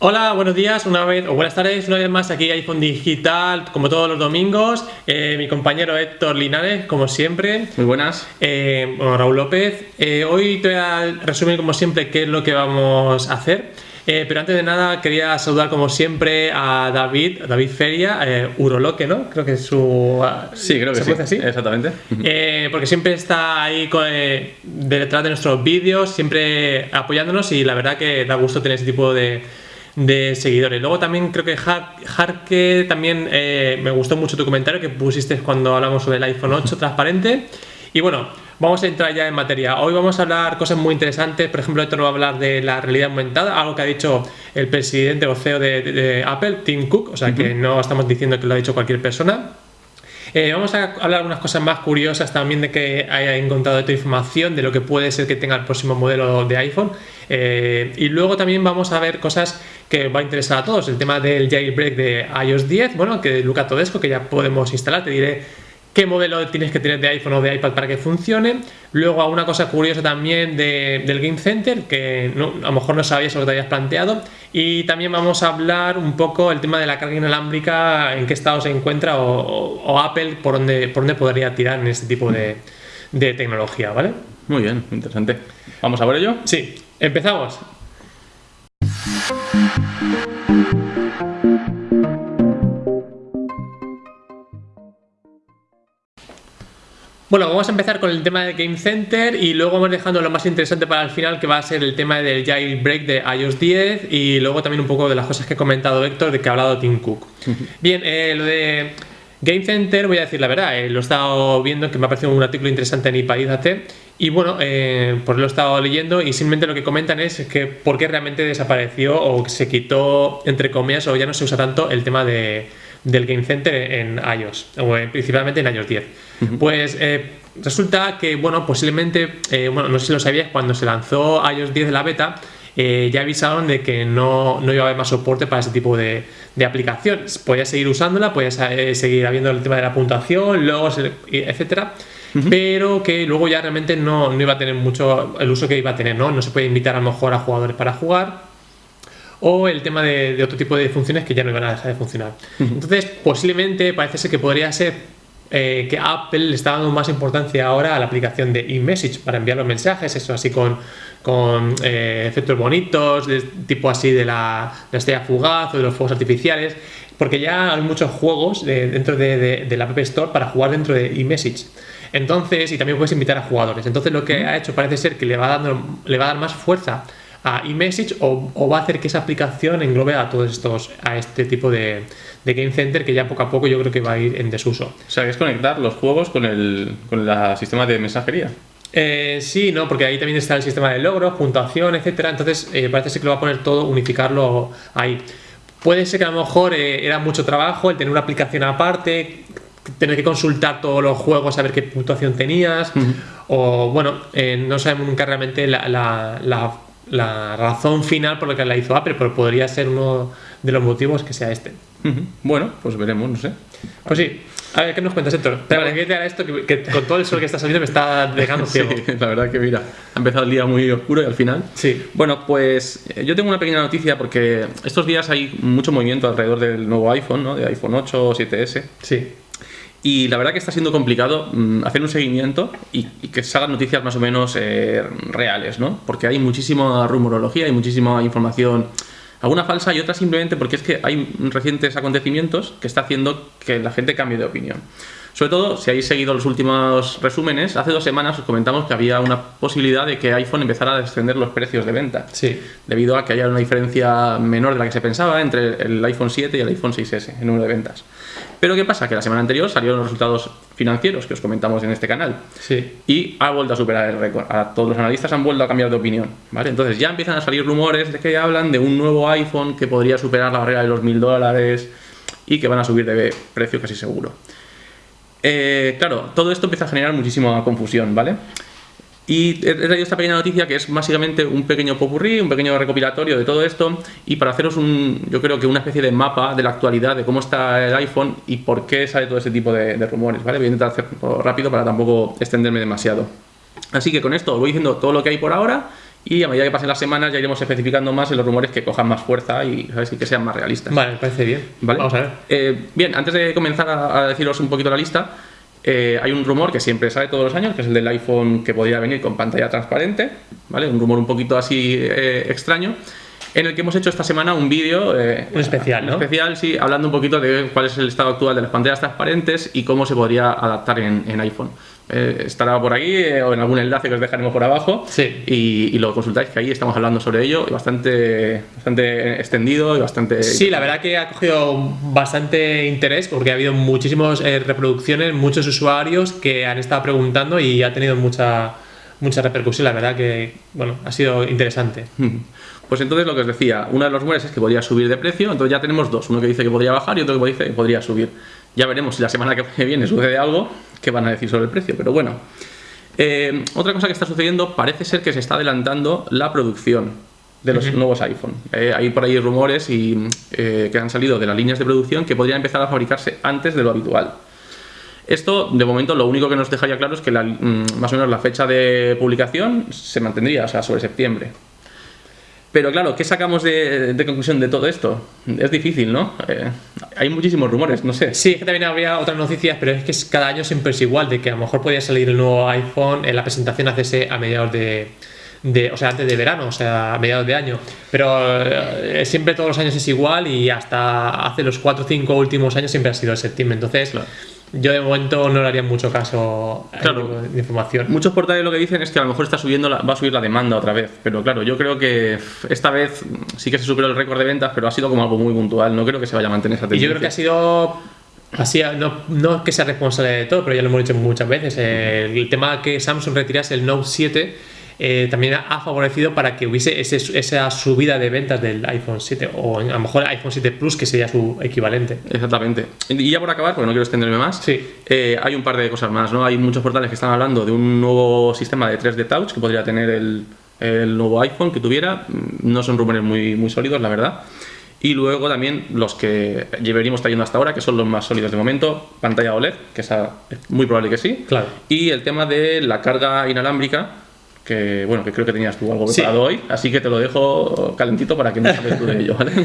Hola, buenos días una vez, o buenas tardes, una vez más aquí iPhone Digital, como todos los domingos. Eh, mi compañero Héctor Linares, como siempre. Muy buenas. Eh, bueno, Raúl López. Eh, hoy te voy a resumir, como siempre, qué es lo que vamos a hacer. pero antes de nada, quería saludar, como siempre, a David, David Feria, Uroloque, ¿no? Creo que es su. Sí, creo que ¿se sí. así? Exactamente. porque siempre está ahí detrás de nuestros vídeos, siempre apoyándonos y la verdad que da gusto tener ese tipo de de seguidores. Luego también creo que Jarque también eh, me gustó mucho tu comentario que pusiste cuando hablamos sobre el iPhone 8 transparente. Y bueno, vamos a entrar ya en materia. Hoy vamos a hablar cosas muy interesantes. Por ejemplo, esto nos va a hablar de la realidad aumentada, algo que ha dicho el presidente o CEO de, Apple, Tim Cook. O sea que no estamos diciendo que lo ha dicho cualquier persona. Eh, vamos a hablar unas cosas más curiosas también de que haya encontrado esta información de lo que puede ser que tenga el próximo modelo de iPhone. Eh, y luego también vamos a ver cosas que va a interesar a todos. El tema del jailbreak de iOS 10, bueno, que de Luca Todesco, que ya podemos instalar. Te diré qué modelo tienes que tener de iPhone o de iPad para que funcione. Luego, a una cosa curiosa también del Game Center, que a lo mejor no sabías lo que te habías planteado. Y también vamos a hablar un poco el tema de la carga inalámbrica, en qué estado se encuentra, o, Apple por dónde, por dónde podría tirar en este tipo de, de tecnología, ¿vale? Muy bien, interesante. ¿Vamos a por ello? Sí, empezamos. Bueno, vamos a empezar con el tema del Game Center y luego vamos dejando lo más interesante para el final que va a ser el tema del jailbreak de iOS 10 y luego también un poco de las cosas que ha comentado Héctor de que ha hablado Tim Cook. Bien, eh, lo de Game Center, voy a decir la verdad, eh, lo he estado viendo que me ha parecido un artículo interesante en iPadizate y bueno, eh, pues lo he estado leyendo y simplemente lo que comentan es que por qué realmente desapareció o se quitó, entre comillas, o ya no se usa tanto el tema de, del Game Center en iOS, o principalmente en iOS 10. Pues eh, resulta que, bueno, posiblemente, eh, bueno, no sé si lo sabías, cuando se lanzó iOS 10 de la beta, ya avisaron de que no, no, iba a haber más soporte para ese tipo de, de aplicaciones. Podías seguir usándola, podías seguir habiendo el tema de la puntuación, logos, etcétera pero que luego ya realmente no, no, iba a tener mucho el uso que iba a tener, ¿no? No se puede invitar a lo mejor a jugadores para jugar o el tema de, otro tipo de funciones que ya no iban a dejar de funcionar. Entonces, posiblemente parece ser que podría ser eh, que Apple le está dando más importancia ahora a la aplicación de eMessage para enviar los mensajes, eso así con, con eh, efectos bonitos, de, tipo así de la, de estrella fugaz o de los fuegos artificiales, porque ya hay muchos juegos dentro de, de, la App Store para jugar dentro de eMessage. Entonces, y también puedes invitar a jugadores. Entonces lo que ha hecho parece ser que le va, dando, le va a dar más fuerza a eMessage o, o va a hacer que esa aplicación englobe a todos estos, a este tipo de, Game Center que ya poco a poco yo creo que va a ir en desuso. O sea, que es conectar los juegos con el, con el sistema de mensajería. Eh, sí, no, porque ahí también está el sistema de logros, puntuación, etcétera. Entonces eh, parece ser que lo va a poner todo, unificarlo ahí. Puede ser que a lo mejor eh, era mucho trabajo el tener una aplicación aparte, tener que consultar todos los juegos, saber qué puntuación tenías, o bueno, eh, no sabemos nunca realmente la, la, la, razón final por la que la hizo Apple, pero podría ser uno de los motivos que sea este. Bueno, pues veremos, no sé. Pues sí. A ver, ¿qué nos cuentas, Héctor? Te agradecería esto que, con todo el sol que está saliendo me está dejando ciego. Sí, la verdad que mira, ha empezado el día muy oscuro y al final. Sí. Bueno, pues eh, yo tengo una pequeña noticia porque estos días hay mucho movimiento alrededor del nuevo iPhone, ¿no? De iPhone 8 o 7S. Sí. Y la verdad que está siendo complicado mm, hacer un seguimiento y, que se hagan noticias más o menos eh, reales, ¿no? Porque hay muchísima rumorología, hay muchísima información, alguna falsa y otra simplemente porque es que hay recientes acontecimientos que está haciendo que la gente cambie de opinión. Sobre todo, si habéis seguido los últimos resúmenes, hace dos semanas os comentamos que había una posibilidad de que iPhone empezara a descender los precios de venta. Sí. Debido a que haya una diferencia menor de la que se pensaba entre el iPhone 7 y el iPhone 6S en número de ventas. Pero ¿qué pasa? Que la semana anterior salieron los resultados financieros que os comentamos en este canal. Sí. Y ha vuelto a superar el récord. todos los analistas han vuelto a cambiar de opinión. ¿vale? Entonces ya empiezan a salir rumores de que hablan de un nuevo iPhone que podría superar la barrera de los mil dólares y que van a subir de precio casi seguro. Eh, claro, todo esto empieza a generar muchísima confusión, ¿vale? Y he traído esta pequeña noticia que es básicamente un pequeño popurrí, un pequeño recopilatorio de todo esto y para haceros un, yo creo que una especie de mapa de la actualidad de cómo está el iPhone y por qué sale todo ese tipo de, rumores, ¿vale? Voy a intentar hacerlo rápido para tampoco extenderme demasiado. Así que con esto os voy diciendo todo lo que hay por ahora Y a medida que pasen las semanas ya iremos especificando más en los rumores que cojan más fuerza y, ¿sabes? y que sean más realistas. Vale, parece bien. ¿Vale? Vamos a ver. Eh, bien, antes de comenzar a, a deciros un poquito la lista, eh, hay un rumor que siempre sale todos los años, que es el del iPhone que podría venir con pantalla transparente, ¿vale? Un rumor un poquito así eh, extraño, en el que hemos hecho esta semana un vídeo... eh, Un especial, un ¿no? especial, sí, hablando un poquito de cuál es el estado actual de las pantallas transparentes y cómo se podría adaptar en, en iPhone. Eh, estará por aquí eh, o en algún enlace que os dejaremos por abajo Sí. y, y lo consultáis, que ahí estamos hablando sobre ello, y bastante, bastante extendido y bastante... Sí, la verdad que ha cogido bastante interés porque ha habido muchísimas eh, reproducciones, muchos usuarios que han estado preguntando y ha tenido mucha, mucha repercusión. La verdad que, bueno, ha sido interesante. Pues entonces lo que os decía, uno de los rumores es que podría subir de precio, entonces ya tenemos dos, uno que dice que podría bajar y otro que dice que podría subir. Ya veremos si la semana que viene sucede algo, qué van a decir sobre el precio, pero bueno. Eh, otra cosa que está sucediendo, parece ser que se está adelantando la producción de los nuevos iPhone. Eh, hay por ahí rumores y, eh, que han salido de las líneas de producción que podrían empezar a fabricarse antes de lo habitual. Esto, de momento, lo único que nos dejaría claro es que la- mm, más o menos la fecha de publicación se mantendría, o sea, sobre septiembre. Pero claro, ¿qué sacamos de, de conclusión de todo esto? Es difícil, ¿no? Eh, hay muchísimos rumores, no sé. Sí, es que también habría otras noticias, pero es que cada año siempre es igual, de que a lo mejor podría salir el nuevo iPhone, en la presentación hacerse a mediados de, de- o sea, antes de verano, o sea, a mediados de año. Pero eh, siempre todos los años es igual y hasta hace los 4 o 5 últimos años siempre ha sido septiembre. Entonces, Claro. Yo de momento no le haría mucho caso Claro. de información. Muchos portales lo que dicen es que a lo mejor está subiendo la- va a subir la demanda otra vez. Pero claro, yo creo que esta vez sí que se superó el récord de ventas, pero ha sido como algo muy puntual. No creo que se vaya a mantener esa Y tendencia. yo creo que ha sido así, no, no es que sea responsable de todo, pero ya lo hemos dicho muchas veces. eh, el tema que Samsung retirase el Note 7 eh, también ha favorecido para que hubiese ese- esa subida de ventas del iPhone 7 o a lo mejor el iPhone 7 Plus, que sería su equivalente. Exactamente. Y ya por acabar, porque no quiero extenderme más, Sí. eh, hay un par de cosas más, ¿no? Hay muchos portales que están hablando de un nuevo sistema de 3D Touch que podría tener el, el nuevo iPhone que tuviera. No son rumores muy, muy sólidos, la verdad. Y luego también los que llevaríamos trayendo hasta ahora, que son los más sólidos de momento, pantalla OLED, que es muy probable que sí. Claro. Y el tema de la carga inalámbrica, que bueno, que creo que tenías tú algo Sí. preparado hoy, así que te lo dejo calentito para que no hables tú de ello, ¿vale?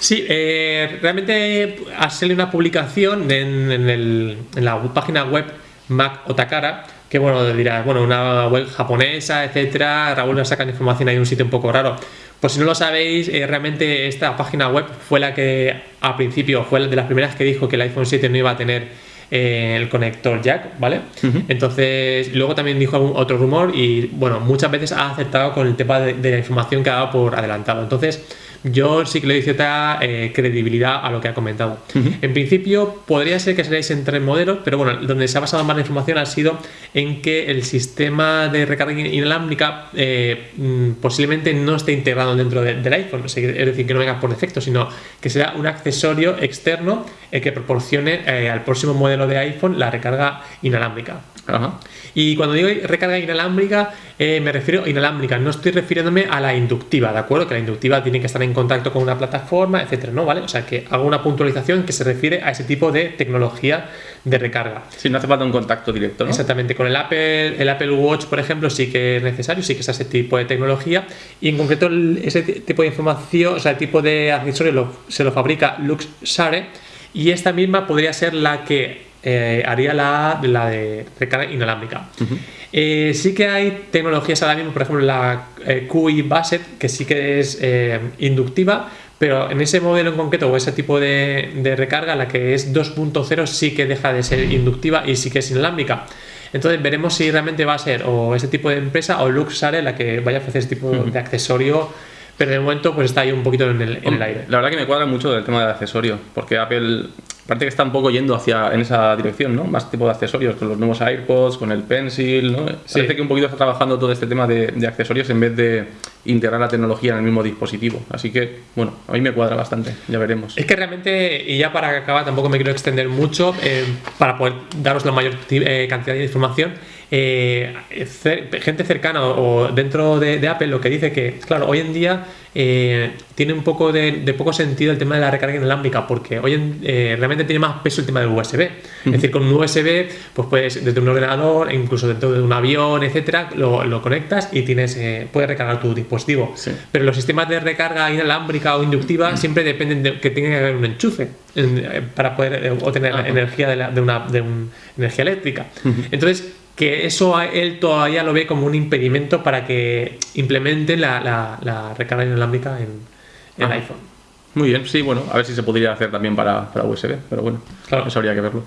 Sí, eh, realmente ha salido una publicación en, en el- en la página web Mac Otakara, que bueno, dirás, bueno, una web japonesa, etcétera. Raúl nos saca información ahí en un sitio un poco raro. Por si no lo sabéis, eh, realmente esta página web fue la que al principio fue de las primeras que dijo que el iPhone 7 no iba a tener eh, el conector jack, ¿vale? Entonces, luego también dijo algún otro rumor y bueno, muchas veces ha acertado con el tema de, de la información que ha dado por adelantado. Entonces, yo sí que le doy cierta eh, credibilidad a lo que ha comentado. En principio, podría ser que seréis en tres modelos, pero bueno, donde se ha basado más la información ha sido en que el sistema de recarga inalámbrica eh, mm, posiblemente no esté integrado dentro de- del iPhone, es decir, que no venga por defecto, sino que será un accesorio externo eh, que proporcione eh, al próximo modelo de iPhone la recarga inalámbrica. Ajá. Y cuando digo recarga inalámbrica, eh, me refiero a inalámbrica, no estoy refiriéndome a la inductiva, ¿de acuerdo? Que la inductiva tiene que estar en contacto con una plataforma, etcétera, ¿no? ¿Vale? O sea, que hago una puntualización que se refiere a ese tipo de tecnología de recarga. Sí, no hace falta un contacto directo, ¿no? Exactamente, con el Apple, el Apple Watch, por ejemplo, sí que es necesario, sí que es ese tipo de tecnología. Y en concreto, el- ese tipo de información, o sea, el tipo de accesorio lo- se lo fabrica Luxshare. Y esta misma podría ser la que eh, haría la, la de recarga inalámbrica. Eh, sí que hay tecnologías ahora mismo, por ejemplo, la eh, QI Basset, que sí que es inductiva, pero en ese modelo en concreto o ese tipo de, de recarga, la que es 2.0 sí que deja de ser inductiva y sí que es inalámbrica. Entonces veremos si realmente va a ser o ese tipo de empresa o Luxare la que vaya a ofrecer ese tipo de accesorio, pero de momento pues está ahí un poquito en el, en el aire. La verdad que me cuadra mucho el tema del accesorio, porque Apple parece que está un poco yendo hacia en esa dirección, ¿no? Más tipo de accesorios, con los nuevos AirPods, con el Pencil, ¿no? Sí. Parece que un poquito está trabajando todo este tema de, de accesorios en vez de integrar la tecnología en el mismo dispositivo. Así que, bueno, a mí me cuadra bastante, ya veremos. Es que realmente, y ya para acabar, tampoco me quiero extender mucho, eh, para poder daros la mayor eh, cantidad de información, eh, cer- gente cercana o, o dentro de, de Apple lo que dice que, claro, hoy en día eh, tiene un poco de, de poco sentido el tema de la recarga inalámbrica porque hoy en- eh, realmente tiene más peso el tema del USB. Es decir, con un USB, pues puedes desde un ordenador, incluso dentro de un avión, etcétera, lo, lo conectas y tienes, eh, puedes recargar tu dispositivo. Sí. Pero los sistemas de recarga inalámbrica o inductiva siempre dependen de que tenga que haber un enchufe en- para poder obtener Ajá. energía de, la- de una de un- energía eléctrica. Entonces, que eso él todavía lo ve como un impedimento para que implementen la, la- la recarga inalámbrica en, en Ajá. iPhone. Muy bien, sí, bueno, a ver si se podría hacer también para, para USB, pero bueno, Claro. eso habría que verlo.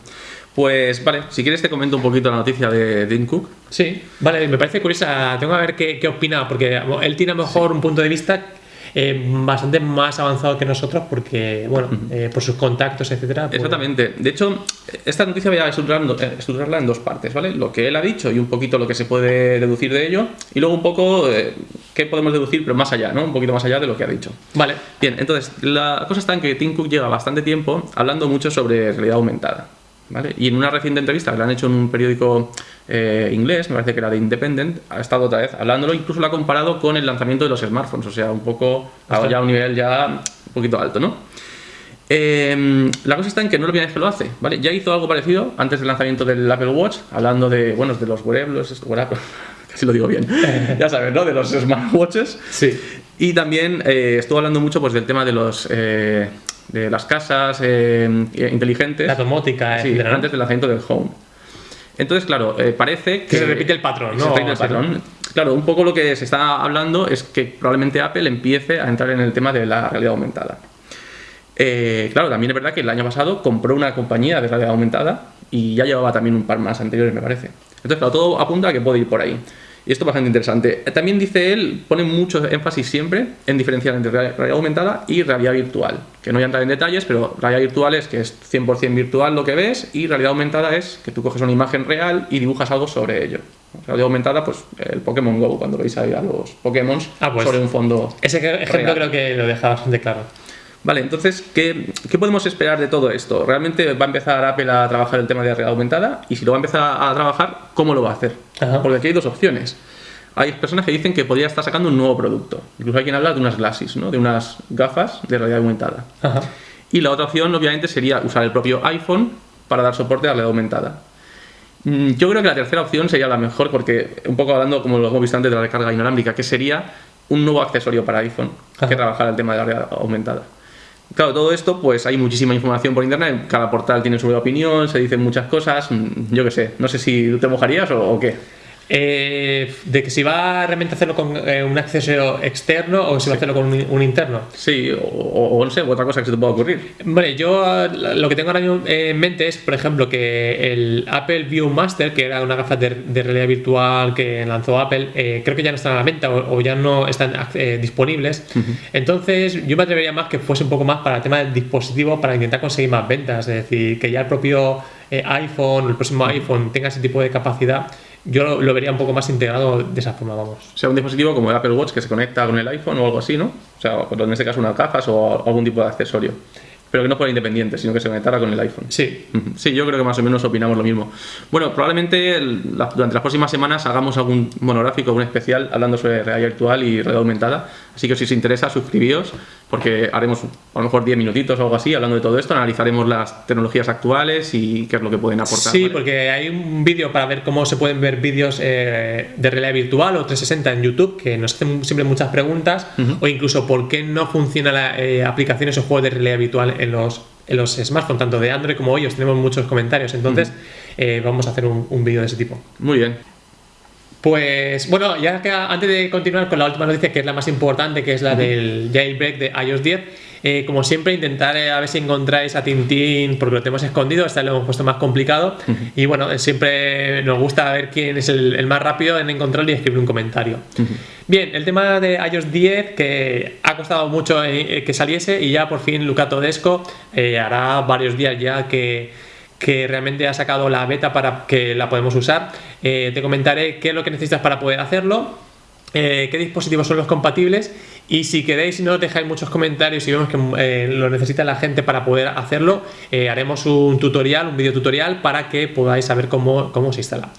Pues vale, si quieres te comento un poquito la noticia de Tim Cook. Sí, vale, me parece curiosa. Tengo que ver qué, qué opina, porque él tiene a lo mejor un punto de vista eh, bastante más avanzado que nosotros, porque, bueno, eh, por sus contactos, etcétera. pues- Exactamente. De hecho, esta noticia voy a estructurarlo- eh, estructurarla en dos partes, ¿vale? Lo que él ha dicho y un poquito lo que se puede deducir de ello, y luego un poco eh, qué podemos deducir, pero más allá, ¿no? Un poquito más allá de lo que ha dicho. Vale, Bien, entonces, la cosa está en que Tim Cook lleva bastante tiempo hablando mucho sobre realidad aumentada. ¿Vale? Y en una reciente entrevista que le han hecho en un periódico eh, inglés, me parece que era de Independent, ha estado otra vez hablándolo, incluso lo ha comparado con el lanzamiento de los smartphones, o sea, un poco, Ostras. ya a un nivel ya un poquito alto, ¿no? Eh, la cosa está en que no es la primera vez que lo hace, ¿vale? Ya hizo algo parecido antes del lanzamiento del Apple Watch, hablando de, bueno, de los wearables, wearables, casi lo digo bien, ya sabes, ¿no? De los smartwatches. sí. Y también eh, estuvo hablando mucho pues, del tema de los eh, de las casas eh, inteligentes. La domótica, Sí, etcétera, ¿no? antes del lanzamiento del Home. Entonces, claro, eh, parece que... Se repite el patrón, se ¿no? repite el Sí, patrón. Claro, un poco lo que se está hablando es que probablemente Apple empiece a entrar en el tema de la realidad aumentada. Eh, claro, también es verdad que el año pasado compró una compañía de realidad aumentada y ya llevaba también un par más anteriores, me parece. Entonces, claro, todo apunta a que puede ir por ahí. Y esto es bastante interesante. También dice él, pone mucho énfasis siempre en diferenciar entre real- realidad aumentada y realidad virtual. Que no voy a entrar en detalles, pero realidad virtual es que es 100% virtual lo que ves y realidad aumentada es que tú coges una imagen real y dibujas algo sobre ello. Realidad aumentada, pues el Pokémon Go, cuando veis ahí a los Pokémon Ah, pues. sobre un fondo Ese ejemplo Real. creo que lo deja bastante claro. Vale, entonces, ¿qué, qué podemos esperar de todo esto? ¿Realmente va a empezar Apple a trabajar el tema de realidad aumentada? Y si lo va a empezar a trabajar, ¿cómo lo va a hacer? Ajá. Porque aquí hay dos opciones. Hay personas que dicen que podría estar sacando un nuevo producto. Incluso hay quien habla de unas glasses, ¿no? De unas gafas de realidad aumentada. Ajá. Y la otra opción, obviamente, sería usar el propio iPhone para dar soporte a la realidad aumentada. Mm, Yo creo que la tercera opción sería la mejor porque, un poco hablando, como lo hemos visto antes, de la recarga inalámbrica, que sería un nuevo accesorio para iPhone Ajá. que trabajara el tema de la realidad aumentada. Claro, todo esto, pues hay muchísima información por internet, cada portal tiene su opinión, se dicen muchas cosas, mm, yo qué sé, no sé si te mojarías o qué. Eh, de que si va realmente a hacerlo con eh, un accesorio externo o si va a hacerlo con un, un interno. Sí, o, o- no sé, otra cosa que se te pueda ocurrir. Vale, yo lo que tengo ahora mismo en mente es, por ejemplo, que el Apple View Master, que era una gafa de, de realidad virtual que lanzó Apple, eh, creo que ya no están a la venta o, o ya no están eh, disponibles. Entonces, yo me atrevería más que fuese un poco más para el tema del dispositivo, para intentar conseguir más ventas. Es decir, que ya el propio eh, iPhone, el próximo iPhone, tenga ese tipo de capacidad. Yo lo, lo vería un poco más integrado de esa forma, vamos. O sea, un dispositivo como el Apple Watch que se conecta con el iPhone o algo así, ¿no? O sea, o en este caso unas gafas o algún tipo de accesorio. Pero que no fuera independiente, sino que se conectara con el iPhone. Sí. Sí, yo creo que más o menos opinamos lo mismo. Bueno, probablemente durante las próximas semanas hagamos algún monográfico, un especial hablando sobre realidad virtual y realidad aumentada. Así que si os interesa, suscribíos, porque haremos a lo mejor 10 minutitos o algo así hablando de todo esto. Analizaremos las tecnologías actuales y qué es lo que pueden aportar. Sí, ¿vale? porque hay un vídeo para ver cómo se pueden ver vídeos eh, de realidad virtual o 360 en YouTube que nos hacen siempre muchas preguntas o incluso por qué no funcionan las aplicaciones o juegos de realidad virtual en los, en los smartphones, tanto de Android como iOS. Tenemos muchos comentarios, entonces eh, vamos a hacer un, un vídeo de ese tipo. Muy bien. Pues bueno, ya que antes de continuar con la última noticia, que es la más importante, que es la del jailbreak de iOS 10, eh, como siempre, intentar eh, a ver si encontráis a Tintín, porque lo tenemos escondido, esta lo hemos puesto más complicado. Y bueno, eh, siempre nos gusta ver quién es el, el más rápido en encontrarlo y escribir un comentario. Bien, el tema de iOS 10, que ha costado mucho eh, que saliese, y ya por fin Luca Todesco hará varios días ya que que realmente ha sacado la beta para que la podemos usar. Eh, te comentaré qué es lo que necesitas para poder hacerlo, eh, qué dispositivos son los compatibles y si queréis y no dejáis muchos comentarios y vemos que eh, lo necesita la gente para poder hacerlo, haremos un tutorial, un video tutorial para que podáis saber cómo, cómo se instala.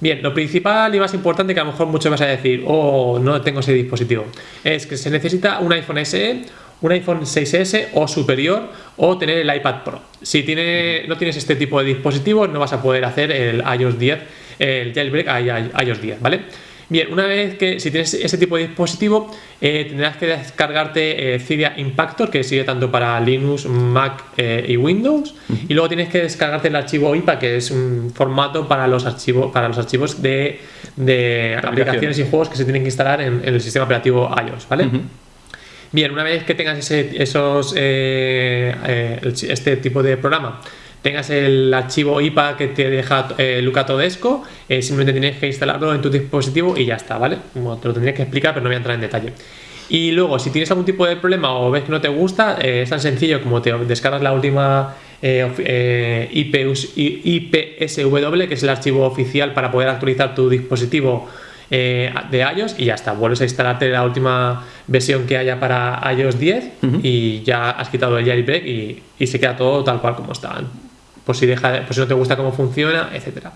Bien, lo principal y más importante que a lo mejor muchos vas a decir, oh, no tengo ese dispositivo, es que se necesita un iPhone SE, un iPhone 6S o superior o tener el iPad Pro. Si tiene, no tienes este tipo de dispositivos no vas a poder hacer el iOS 10, el jailbreak a iOS 10, ¿vale? Bien, una vez que si tienes ese tipo de dispositivo, eh, tendrás que descargarte eh, Cydia Impactor, que sirve tanto para Linux, Mac eh, y Windows, y luego tienes que descargarte el archivo IPA, que es un formato para los archivos, para los archivos de, aplicaciones y juegos que se tienen que instalar en, el sistema operativo iOS, ¿vale? Bien, una vez que tengas ese, esos, este tipo de programa, tengas el archivo IPA que te deja eh, Luca Todesco, eh, simplemente tienes que instalarlo en tu dispositivo y ya está, ¿vale? te lo tendría que explicar, pero no voy a entrar en detalle. Y luego, si tienes algún tipo de problema o ves que no te gusta, eh, es tan sencillo como te descargas la última eh, IPSW, que es el archivo oficial para poder actualizar tu dispositivo de iOS y ya está, vuelves a instalarte la última versión que haya para iOS 10 y ya has quitado el jailbreak y, y se queda todo tal cual como está. Por si, deja, por si no te gusta cómo funciona, etcétera.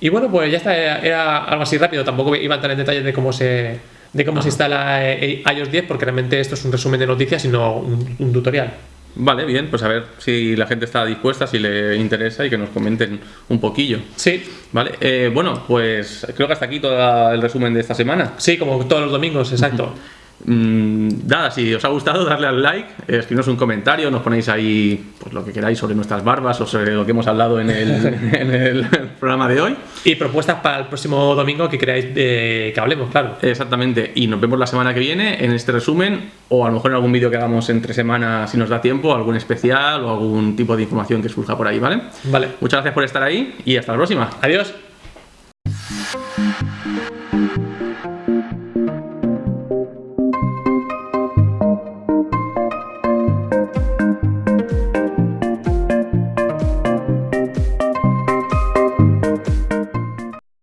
Y bueno, pues ya está, era, algo así rápido, tampoco iba a entrar en detalles de cómo se, de cómo se instala eh, iOS 10, porque realmente esto es un resumen de noticias, sino un, tutorial. Vale, bien, pues a ver si la gente está dispuesta, si le interesa y que nos comenten un poquillo. Sí. Vale, eh, bueno, pues creo que hasta aquí todo el resumen de esta semana. Sí, como todos los domingos, exacto. Mm, nada, si os ha gustado, darle al like, eh, escribirnos un comentario, nos ponéis ahí pues, lo que queráis sobre nuestras barbas o sobre lo que hemos hablado en el, programa de hoy. Y propuestas para el próximo domingo que queráis eh, que hablemos, claro. Exactamente, y nos vemos la semana que viene en este resumen o a lo mejor en algún vídeo que hagamos entre semanas si nos da tiempo, algún especial o algún tipo de información que surja por ahí, ¿vale? Vale. Muchas gracias por estar ahí y hasta la próxima. Adiós.